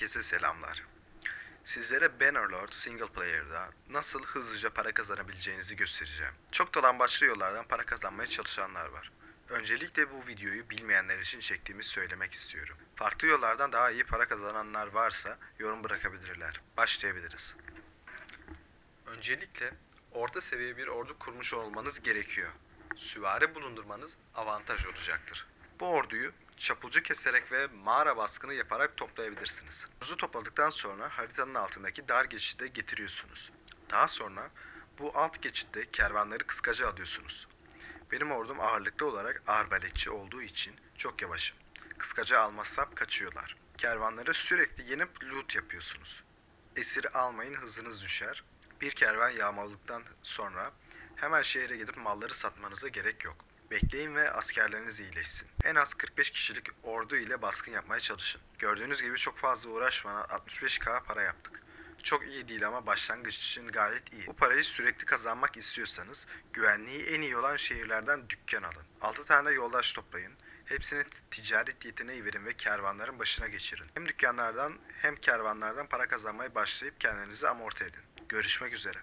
Herkese selamlar. Sizlere Bannerlord Single Player'da nasıl hızlıca para kazanabileceğinizi göstereceğim. Çok dolambaçlı yollardan para kazanmaya çalışanlar var. Öncelikle bu videoyu bilmeyenler için çektiğimi söylemek istiyorum. Farklı yollardan daha iyi para kazananlar varsa yorum bırakabilirler. Başlayabiliriz. Öncelikle orta seviye bir ordu kurmuş olmanız gerekiyor. Süvari bulundurmanız avantaj olacaktır. Bu orduyu çapulcu keserek ve mağara baskını yaparak toplayabilirsiniz. Ordunuzu topladıktan sonra haritanın altındaki dar geçide getiriyorsunuz. Daha sonra bu alt geçitte kervanları kıskaca alıyorsunuz. Benim ordum ağırlıklı olarak arbaletçi olduğu için çok yavaşım. Kıskaca almazsam kaçıyorlar. Kervanları sürekli yenip loot yapıyorsunuz. Esir almayın hızınız düşer. Bir kervan yağmaladıktan sonra hemen şehre gidip malları satmanıza gerek yok. Bekleyin ve askerleriniz iyileşsin. En az 45 kişilik ordu ile baskın yapmaya çalışın. Gördüğünüz gibi çok fazla uğraşmadan 65k para yaptık. Çok iyi değil ama başlangıç için gayet iyi. Bu parayı sürekli kazanmak istiyorsanız güvenliği en iyi olan şehirlerden dükkan alın. 6 tane yoldaş toplayın. Hepsine ticaret yeteneği verin ve kervanların başına geçirin. Hem dükkanlardan hem kervanlardan para kazanmaya başlayıp kendinizi amorti edin. Görüşmek üzere.